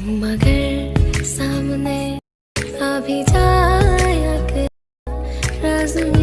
तुम अगर सामने अभी जाया कर राजू।